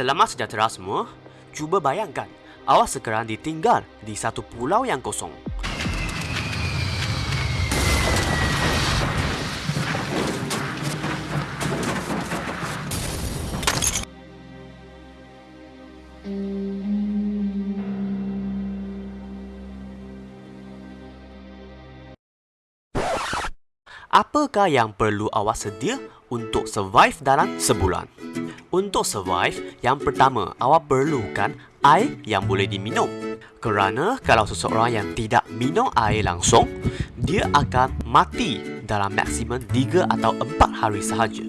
Selamat sejahtera semua. Cuba bayangkan, awak sekarang ditinggal di satu pulau yang kosong. Apakah yang perlu awak sedia untuk survive dalam sebulan? Untuk survive, yang pertama awak perlukan air yang boleh diminum. Kerana kalau seseorang yang tidak minum air langsung, dia akan mati dalam maksimum 3 atau 4 hari sahaja.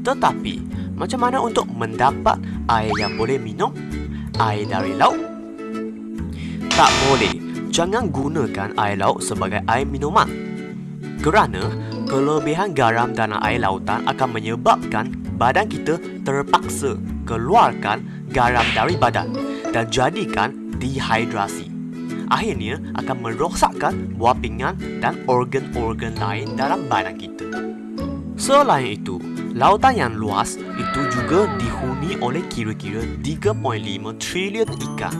Tetapi, macam mana untuk mendapat air yang boleh minum? Air dari laut? Tak boleh. Jangan gunakan air laut sebagai air minuman. Kerana kelebihan garam dalam air lautan akan menyebabkan badan kita terpaksa keluarkan garam dari badan dan jadikan dehidrasi. Akhirnya akan merosakkan buah pinggan dan organ-organ lain dalam badan kita. Selain itu, lautan yang luas itu juga dihuni oleh kira-kira 3.5 trilion ikan.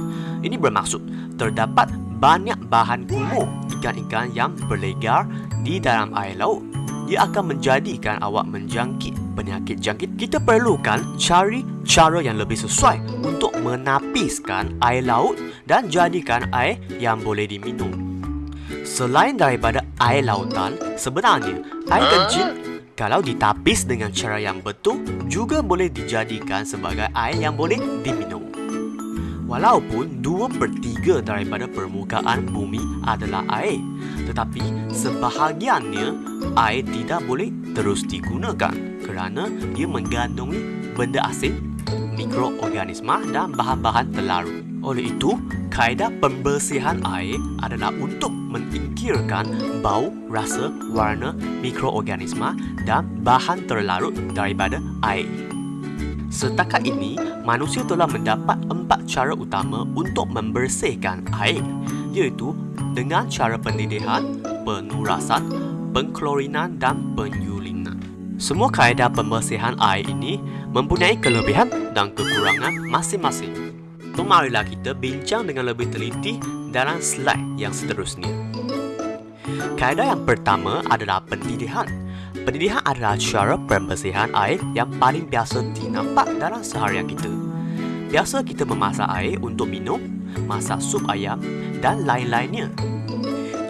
Ini bermaksud terdapat banyak bahan kumuh ikan-ikan yang berlegar di dalam air laut. Ia akan menjadikan awak menjangkit penyakit jangkit. Kita perlukan cari cara yang lebih sesuai untuk menapiskan air laut dan jadikan air yang boleh diminum. Selain daripada air lautan, sebenarnya air kencing kalau ditapis dengan cara yang betul juga boleh dijadikan sebagai air yang boleh diminum. Walaupun 2 per 3 daripada permukaan bumi adalah air, tetapi sebahagiannya air tidak boleh terus digunakan kerana ia mengandungi benda asing, mikroorganisma dan bahan-bahan terlarut. Oleh itu, kaedah pembersihan air adalah untuk menyingkirkan bau, rasa, warna, mikroorganisma dan bahan terlarut daripada air. Setakat ini, manusia telah mendapat empat cara utama untuk membersihkan air, iaitu dengan cara pendidikan, penurasan, pengklorinan dan penyulinan. Semua kaedah pembersihan air ini mempunyai kelebihan dan kekurangan masing-masing. So, marilah kita bincang dengan lebih teliti dalam slide yang seterusnya. Kaedah yang pertama adalah pendidikan. Pendidikan adalah cara pembersihan air yang paling biasa dinampak dalam seharian kita. Biasa kita memasak air untuk minum, masak sup ayam dan lain-lainnya.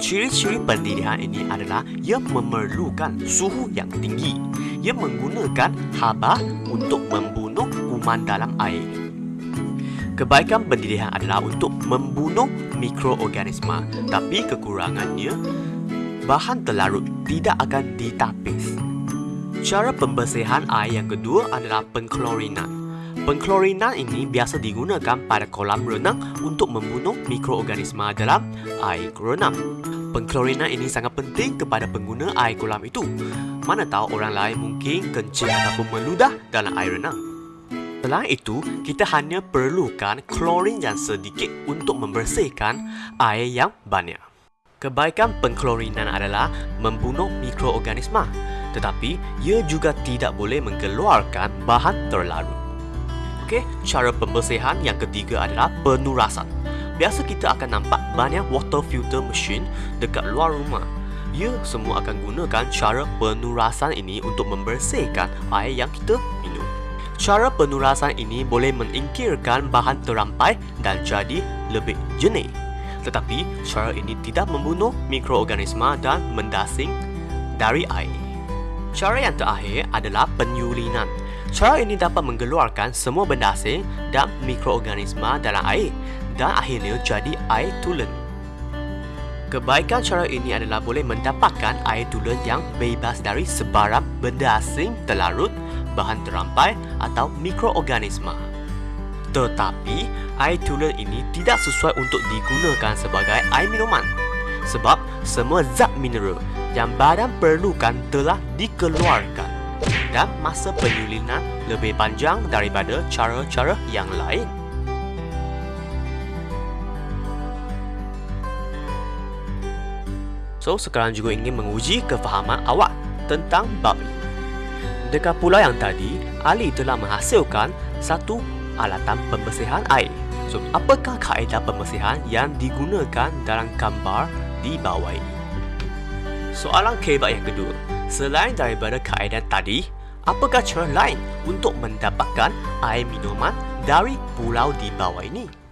Ciri-ciri pendidikan ini adalah ia memerlukan suhu yang tinggi. Ia menggunakan haba untuk membunuh kuman dalam air. Kebaikan pendidikan adalah untuk membunuh mikroorganisma, tapi kekurangannya bahan terlarut tidak akan ditapis. Cara pembersihan air yang kedua adalah pengklorinan. Pengklorinan ini biasa digunakan pada kolam renang untuk membunuh mikroorganisma dalam air renang. Pengklorinan ini sangat penting kepada pengguna air kolam itu. Mana tahu orang lain mungkin kencing ataupun meludah dalam air renang. Selain itu, kita hanya perlukan klorin yang sedikit untuk membersihkan air yang banyak. Kebaikan pengklorinan adalah membunuh mikroorganisma, tetapi ia juga tidak boleh mengeluarkan bahan terlarut. Okey, cara pembersihan yang ketiga adalah penurasan. Biasa kita akan nampak banyak water filter machine dekat luar rumah. Ia semua akan gunakan cara penurasan ini untuk membersihkan air yang kita minum. Cara penurasan ini boleh mengingkirkan bahan terampai dan jadi lebih jernih tetapi cara ini tidak membunuh mikroorganisma dan mendasing dari air. Cara yang terakhir adalah penyulinan. Cara ini dapat mengeluarkan semua benda asing dan mikroorganisma dalam air dan akhirnya jadi air tulen. Kebaikan cara ini adalah boleh mendapatkan air tulen yang bebas dari sebarang benda asing terlarut, bahan terampai atau mikroorganisma. Tetapi, air tulen ini tidak sesuai untuk digunakan sebagai air minuman. Sebab, semua zat mineral yang badan perlukan telah dikeluarkan. Dan masa penyulinan lebih panjang daripada cara-cara yang lain. So, sekarang juga ingin menguji kefahaman awak tentang bab ini. Dekat pulau yang tadi, Ali telah menghasilkan satu alatan pembersihan air. So, apakah kaedah pembersihan yang digunakan dalam gambar di bawah ini? Soalan kebab yang kedua. Selain daripada kaedah tadi, apakah cara lain untuk mendapatkan air minuman dari pulau di bawah ini?